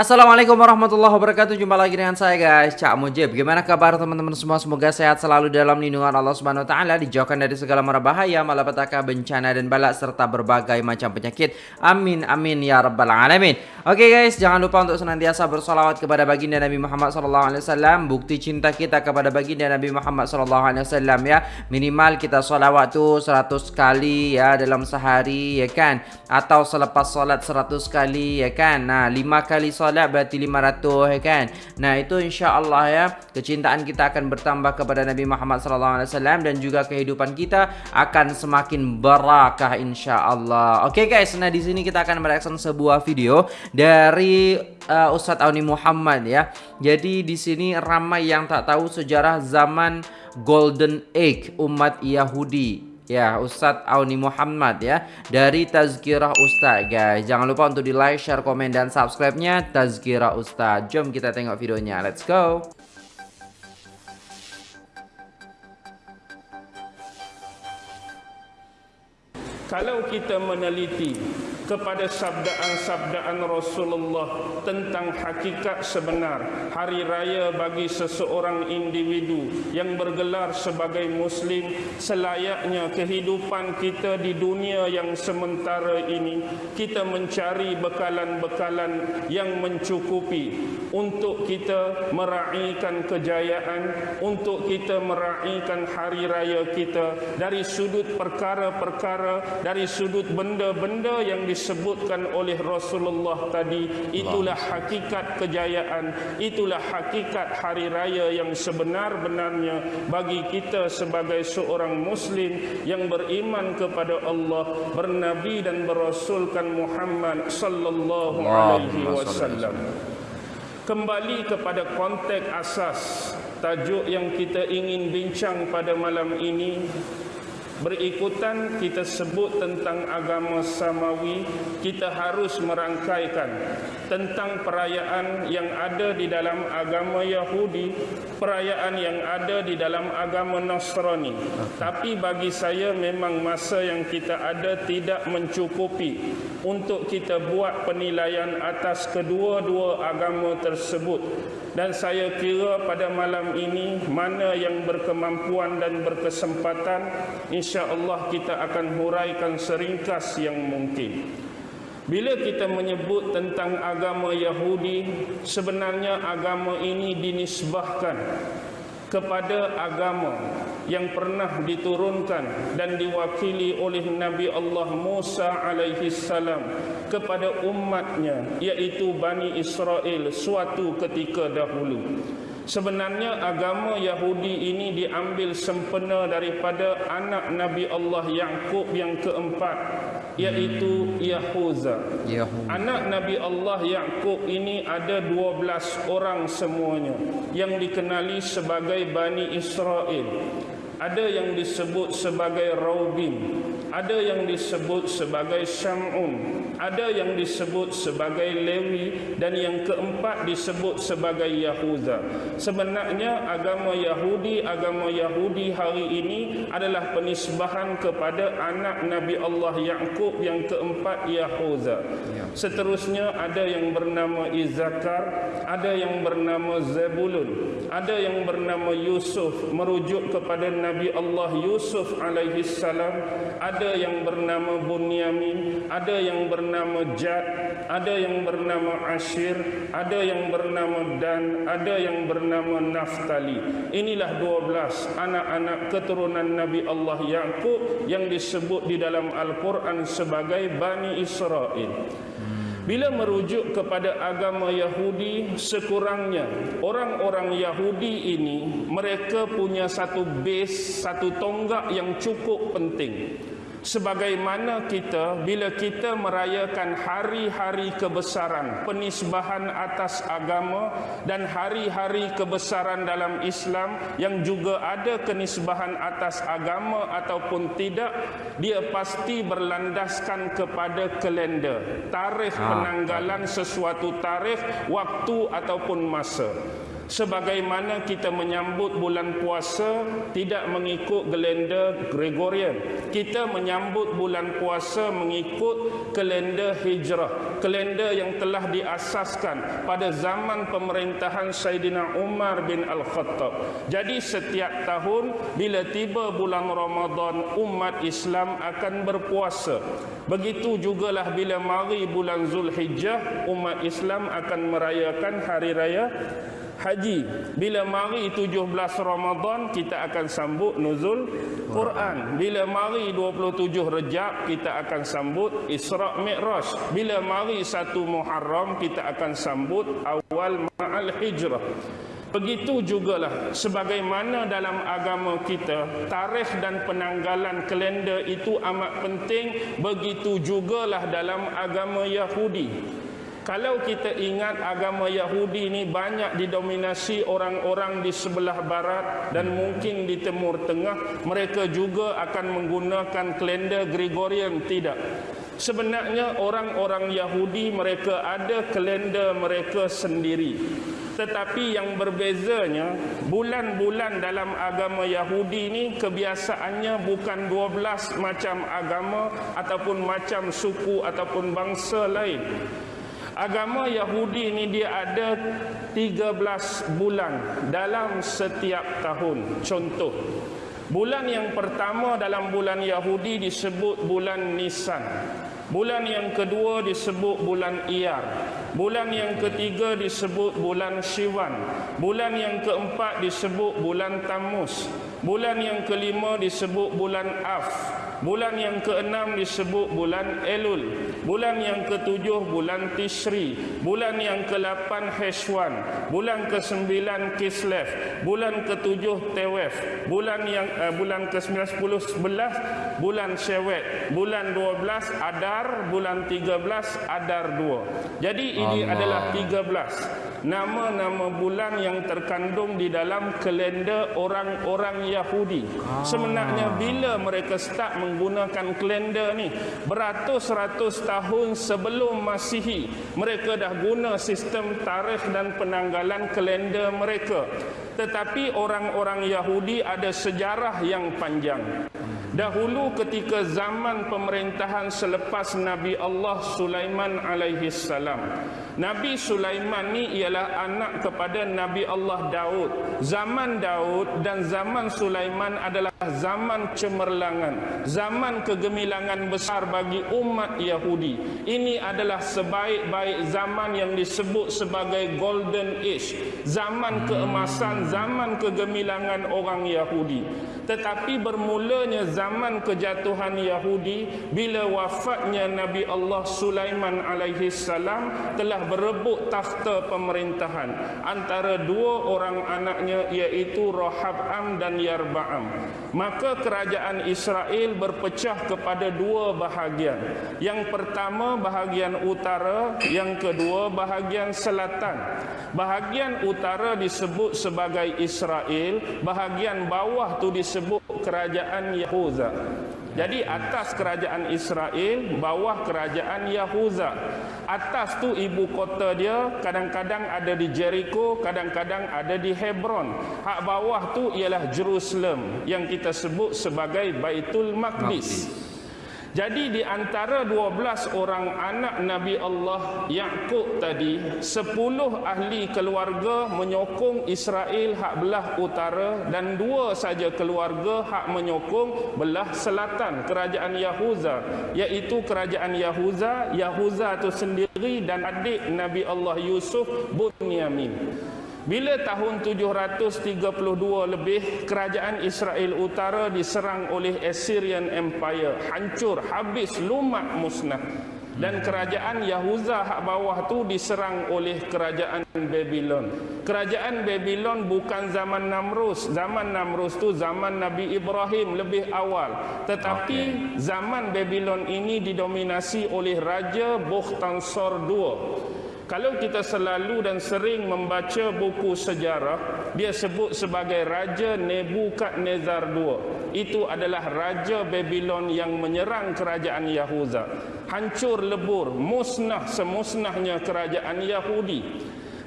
Assalamualaikum warahmatullahi wabarakatuh. Jumpa lagi dengan saya guys. Cak Mujib. Gimana kabar teman-teman semua? Semoga sehat selalu dalam lindungan Allah Subhanahu Wa Taala Dijauhkan dari segala mara bahaya Malapetaka, bencana dan balak Serta berbagai macam penyakit. Amin amin ya rabbal alamin. Oke guys Jangan lupa untuk senantiasa bersolawat Kepada baginda Nabi Muhammad SAW Bukti cinta kita kepada baginda Nabi Muhammad SAW ya. Minimal kita solawat tu 100 kali ya Dalam sehari ya kan? Atau selepas solat 100 kali ya kan? Nah 5 kali solat solat berarti 500 ya kan. Nah, itu insya-Allah ya kecintaan kita akan bertambah kepada Nabi Muhammad sallallahu alaihi wasallam dan juga kehidupan kita akan semakin barakah insya-Allah. Okey guys, nah di sini kita akan mereaction sebuah video dari uh, Ustaz Auni Muhammad ya. Jadi di sini ramai yang tak tahu sejarah zaman Golden Age umat Yahudi Ya, Ustaz Auni Muhammad ya dari Tazkirah Ustaz guys. Jangan lupa untuk di like, share, komen dan subscribe-nya Tazkirah Ustaz. Jom kita tengok videonya. Let's go. Kalau kita meneliti kepada sabdaan-sabdaan Rasulullah tentang hakikat sebenar hari raya bagi seseorang individu yang bergelar sebagai muslim selayaknya kehidupan kita di dunia yang sementara ini kita mencari bekalan-bekalan yang mencukupi untuk kita meraihkan kejayaan untuk kita meraihkan hari raya kita dari sudut perkara-perkara dari sudut benda-benda yang dis disebutkan oleh Rasulullah tadi itulah hakikat kejayaan itulah hakikat hari raya yang sebenar-benarnya bagi kita sebagai seorang muslim yang beriman kepada Allah bernabi dan berasulkan Muhammad sallallahu alaihi wasallam. kembali kepada konteks asas tajuk yang kita ingin bincang pada malam ini berikutan kita sebut tentang agama samawi kita harus merangkaikan tentang perayaan yang ada di dalam agama Yahudi perayaan yang ada di dalam agama Nasrani. Tapi bagi saya memang masa yang kita ada tidak mencukupi untuk kita buat penilaian atas kedua-dua agama tersebut dan saya kira pada malam ini mana yang berkemampuan dan berkesempatan insya-Allah kita akan huraikan seringkas yang mungkin. Bila kita menyebut tentang agama Yahudi, sebenarnya agama ini dinisbahkan kepada agama yang pernah diturunkan dan diwakili oleh Nabi Allah Musa alaihi salam kepada umatnya iaitu Bani Israel suatu ketika dahulu. Sebenarnya agama Yahudi ini diambil sempena daripada anak Nabi Allah Yaqub yang keempat iaitu Yahuza. Anak Nabi Allah Yaqub ini ada 12 orang semuanya yang dikenali sebagai Bani Israel. Ada yang disebut sebagai Raubin, ada yang disebut sebagai Syamun, ada yang disebut sebagai Lewi dan yang keempat disebut sebagai Yahuda. Sebenarnya agama Yahudi, agama Yahudi hari ini adalah penisbahan kepada anak Nabi Allah Yaqub yang keempat Yahuda. Ya. Seterusnya ada yang bernama Izakar, ada yang bernama Zebulun, ada yang bernama Yusuf merujuk kepada Nabi Allah Yusuf alaihi salam, ada yang bernama Bunyamin, ada yang bernama Jad, ada yang bernama Ashir, ada yang bernama Dan, ada yang bernama Naftali. Inilah 12 anak-anak keturunan Nabi Allah Yaqub yang disebut di dalam Al-Quran sebagai Bani Israel. Bila merujuk kepada agama Yahudi, sekurangnya orang-orang Yahudi ini mereka punya satu base, satu tonggak yang cukup penting sebagaimana kita bila kita merayakan hari-hari kebesaran penisbahan atas agama dan hari-hari kebesaran dalam Islam yang juga ada kenisbahan atas agama ataupun tidak dia pasti berlandaskan kepada kalender tarikh ah, penanggalan sesuatu tarikh waktu ataupun masa. Sebagaimana kita menyambut bulan puasa tidak mengikut kalender Gregorian. Kita menyambut bulan puasa mengikut kalender hijrah kalender yang telah diasaskan pada zaman pemerintahan Saidina Umar bin Al-Khattab. Jadi setiap tahun bila tiba bulan Ramadan umat Islam akan berpuasa. Begitu jugalah bila mari bulan Zulhijjah umat Islam akan merayakan hari raya haji. Bila mari 17 Ramadan kita akan sambut nuzul Quran. Bila mari 27 Rejab kita akan sambut Isra Mi'raj. Bila mari 1 Muharram kita akan sambut awal Ma'al Hijrah. Begitu jugalah sebagaimana dalam agama kita tarikh dan penanggalan kalender itu amat penting begitu jugalah dalam agama Yahudi kalau kita ingat agama Yahudi ini banyak didominasi orang-orang di sebelah barat dan mungkin di timur tengah, mereka juga akan menggunakan kalender Gregorian tidak. Sebenarnya orang-orang Yahudi mereka ada kalender mereka sendiri. Tetapi yang berbezanya bulan-bulan dalam agama Yahudi ini kebiasaannya bukan 12 macam agama ataupun macam suku ataupun bangsa lain agama Yahudi ini dia ada 13 bulan dalam setiap tahun. Contoh, bulan yang pertama dalam bulan Yahudi disebut bulan Nisan. Bulan yang kedua disebut bulan Iyar. Bulan yang ketiga disebut bulan Syiwan. Bulan yang keempat disebut bulan Tamus. Bulan yang kelima disebut bulan Af. Bulan yang keenam disebut bulan Elul. Bulan yang ketujuh bulan Tishri. Bulan yang ke-8 Heshwan. Bulan ke-9 Kislev. Bulan ke-7 Tewef. Bulan yang uh, bulan ke-9 10 11 bulan Syawet. Bulan 12 Adar, bulan 13 Adar 2. Jadi ini Allah. adalah 13 nama-nama bulan yang terkandung di dalam kalender orang-orang Yahudi. Ah. Sebenarnya bila mereka start menggunakan kalender ni beratus-ratus tahun sebelum Masihi. Mereka dah guna sistem tarikh dan penanggalan kalender mereka. Tetapi orang-orang Yahudi ada sejarah yang panjang. Dahulu ketika zaman pemerintahan selepas Nabi Allah Sulaiman alaihi salam Nabi Sulaiman ni ialah anak kepada Nabi Allah Daud. Zaman Daud dan zaman Sulaiman adalah zaman cemerlangan zaman kegemilangan besar bagi umat Yahudi. Ini adalah sebaik-baik zaman yang disebut sebagai golden age zaman keemasan zaman kegemilangan orang Yahudi. Tetapi bermulanya zaman kejatuhan Yahudi bila wafatnya Nabi Allah Sulaiman alaihi salam telah berebut takhta pemerintahan. Antara dua orang anaknya iaitu Rohab'am dan Yarba'am maka kerajaan Israel berpecah kepada dua bahagian. Yang pertama bahagian utara. Yang kedua bahagian selatan. Bahagian utara disebut sebagai Israel. Bahagian bawah tu disebut disebut kerajaan Yahuza. Jadi atas kerajaan Israel, bawah kerajaan Yahuza. Atas tu ibu kota dia kadang-kadang ada di Jericho, kadang-kadang ada di Hebron. Hak bawah tu ialah Jerusalem yang kita sebut sebagai Baitul Maqdis. Maqdis. Jadi di antara 12 orang anak Nabi Allah Yaqub tadi, 10 ahli keluarga menyokong Israel hak belah utara dan dua saja keluarga hak menyokong belah selatan kerajaan Yahuza, iaitu kerajaan Yahuza, Yahuza itu sendiri dan adik Nabi Allah Yusuf Bunyamin. Bila tahun 732 lebih kerajaan Israel Utara diserang oleh Assyrian Empire, hancur, habis, lumat, musnah. Dan kerajaan Yahuza hak bawah tu diserang oleh kerajaan Babylon. Kerajaan Babylon bukan zaman Namrus. Zaman Namrus tu zaman Nabi Ibrahim lebih awal. Tetapi zaman Babylon ini didominasi oleh Raja Bukhtansor II. Kalau kita selalu dan sering membaca buku sejarah, dia sebut sebagai Raja Nebukadnezar II. Itu adalah Raja Babylon yang menyerang kerajaan Yahuza. Hancur lebur, musnah semusnahnya kerajaan Yahudi.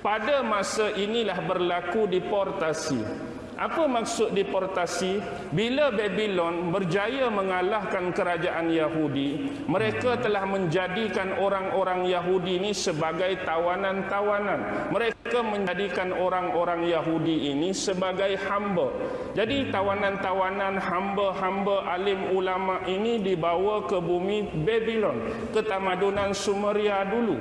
Pada masa inilah berlaku deportasi. Apa maksud deportasi? Bila Babylon berjaya mengalahkan kerajaan Yahudi, mereka telah menjadikan orang-orang Yahudi ini sebagai tawanan-tawanan. Mereka menjadikan orang-orang Yahudi ini sebagai hamba. Jadi tawanan-tawanan hamba-hamba alim ulama ini dibawa ke bumi Babylon, ke tamadunan Sumeria dulu.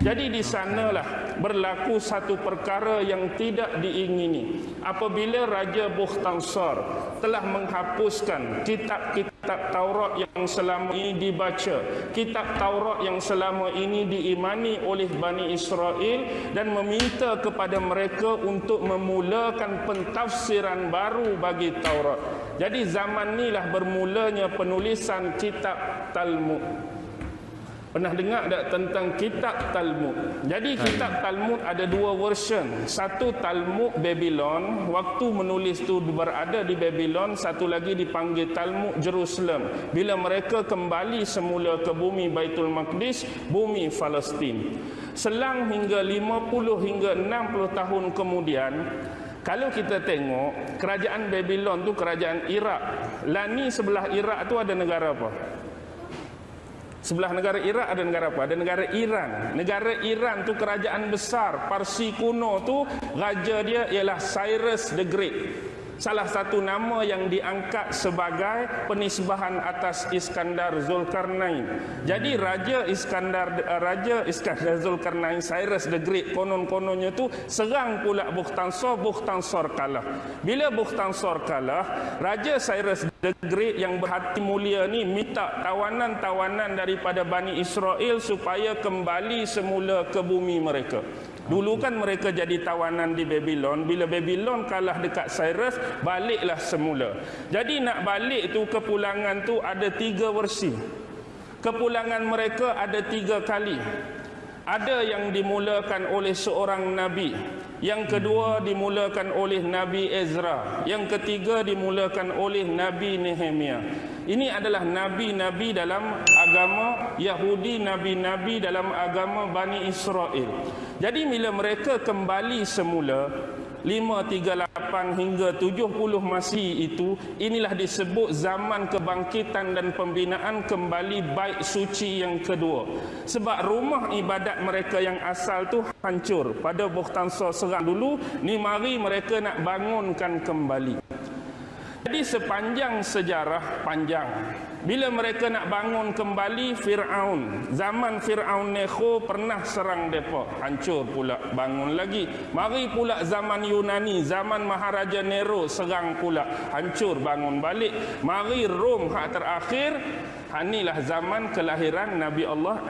Jadi di sanalah berlaku satu perkara yang tidak diingini. Apabila Raja Bukhtansar telah menghapuskan kitab-kitab Taurat yang selama ini dibaca, kitab Taurat yang selama ini diimani oleh Bani Israel dan meminta kepada mereka untuk memulakan pentafsiran baru bagi Taurat. Jadi zaman inilah bermulanya penulisan kitab Talmud. Pernah dengar tak tentang kitab Talmud? Jadi kitab Talmud ada dua version. Satu Talmud Babylon, waktu menulis tu berada di Babylon, satu lagi dipanggil Talmud Jerusalem. Bila mereka kembali semula ke bumi Baitul Maqdis, bumi Palestin. Selang hingga 50 hingga 60 tahun kemudian, kalau kita tengok kerajaan Babylon tu kerajaan Iraq. Lani sebelah Iraq tu ada negara apa? Sebelah negara Iraq ada negara apa? Ada negara Iran. Negara Iran tu kerajaan besar. Parsi kuno tu raja dia ialah Cyrus the Great salah satu nama yang diangkat sebagai penisbahan atas Iskandar Zulkarnain. Jadi Raja Iskandar Raja Iskandar Zulkarnain Cyrus the Great konon-kononnya tu serang pula Bukhtansor, Bukhtansor kalah. Bila Bukhtansor kalah, Raja Cyrus the Great yang berhati mulia ni minta tawanan-tawanan daripada Bani Israel supaya kembali semula ke bumi mereka. Dulu kan mereka jadi tawanan di Babylon. Bila Babylon kalah dekat Cyrus, baliklah semula. Jadi nak balik tu kepulangan tu ada tiga versi. Kepulangan mereka ada tiga kali. Ada yang dimulakan oleh seorang Nabi. Yang kedua dimulakan oleh Nabi Ezra. Yang ketiga dimulakan oleh Nabi Nehemia. Ini adalah nabi-nabi dalam agama Yahudi, nabi-nabi dalam agama Bani Israel. Jadi bila mereka kembali semula, 538 hingga 70 Masih itu inilah disebut zaman kebangkitan dan pembinaan kembali baik suci yang kedua. Sebab rumah ibadat mereka yang asal tu hancur. Pada Bukhtansa serang dulu ni mari mereka nak bangunkan kembali jadi sepanjang sejarah panjang bila mereka nak bangun kembali Fir'aun zaman Fir'aun Nekho pernah serang mereka hancur pula bangun lagi. Mari pula zaman Yunani zaman Maharaja Nero serang pula. Hancur bangun balik. Mari Rom hak terakhir. Inilah zaman kelahiran Nabi Allah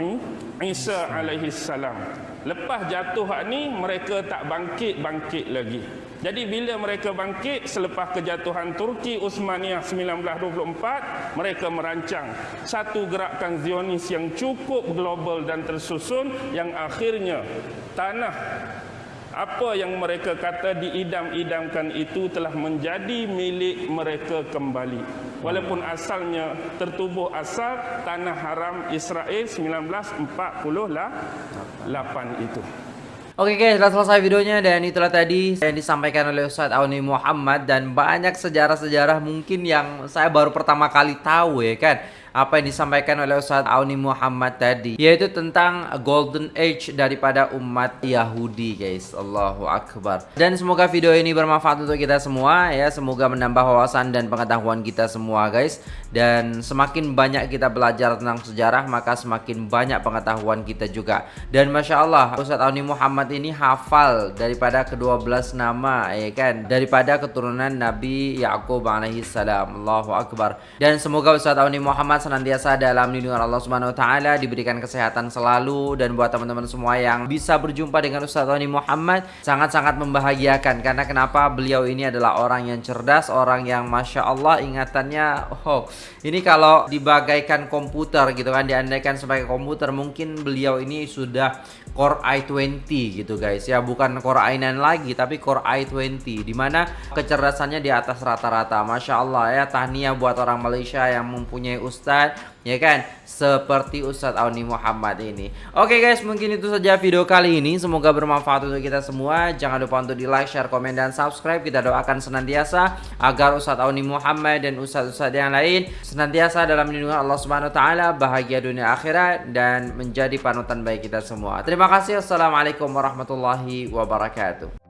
Isa alaihi salam lepas jatuh hak ni mereka tak bangkit-bangkit lagi jadi bila mereka bangkit selepas kejatuhan Turki Uthmaniyah 1924, mereka merancang satu gerakan Zionis yang cukup global dan tersusun yang akhirnya tanah apa yang mereka kata diidam-idamkan itu telah menjadi milik mereka kembali. Walaupun asalnya tertubuh asal tanah haram Israel 1948 itu. Oke guys, sudah selesai videonya dan itulah tadi yang disampaikan oleh Ustadz Auni Muhammad dan banyak sejarah-sejarah mungkin yang saya baru pertama kali tahu ya kan apa yang disampaikan oleh Ustaz Auni Muhammad tadi yaitu tentang golden age daripada umat Yahudi guys. Allahu Akbar. Dan semoga video ini bermanfaat untuk kita semua ya. Semoga menambah wawasan dan pengetahuan kita semua guys. Dan semakin banyak kita belajar tentang sejarah maka semakin banyak pengetahuan kita juga. Dan Masya Allah Ustaz Auni Muhammad ini hafal daripada kedua belas nama ya kan? Daripada keturunan Nabi Yakub alaihi salam Allahu Akbar. Dan semoga Ustaz Auni Muhammad senantiasa dalam lindungan Allah Subhanahu wa taala, diberikan kesehatan selalu dan buat teman-teman semua yang bisa berjumpa dengan Ustaz Tony Muhammad sangat-sangat membahagiakan. Karena kenapa? Beliau ini adalah orang yang cerdas, orang yang masya Allah ingatannya oh ini kalau dibagaikan komputer gitu kan diandaikan sebagai komputer mungkin beliau ini sudah Core i20 gitu guys. Ya bukan Core i9 lagi tapi Core i20 dimana kecerdasannya di atas rata-rata. Masya Allah ya tahniah buat orang Malaysia yang mempunyai ustadz ya kan? Seperti Ustadz Auni Muhammad ini. Oke guys, mungkin itu saja video kali ini. Semoga bermanfaat untuk kita semua. Jangan lupa untuk di like, share, komen, dan subscribe. Kita doakan senantiasa agar Ustadz Auni Muhammad dan Ustadz-Ustadz yang lain senantiasa dalam lindungan Allah Subhanahu Wa Taala, bahagia dunia akhirat dan menjadi panutan baik kita semua. Terima kasih. Assalamualaikum warahmatullahi wabarakatuh.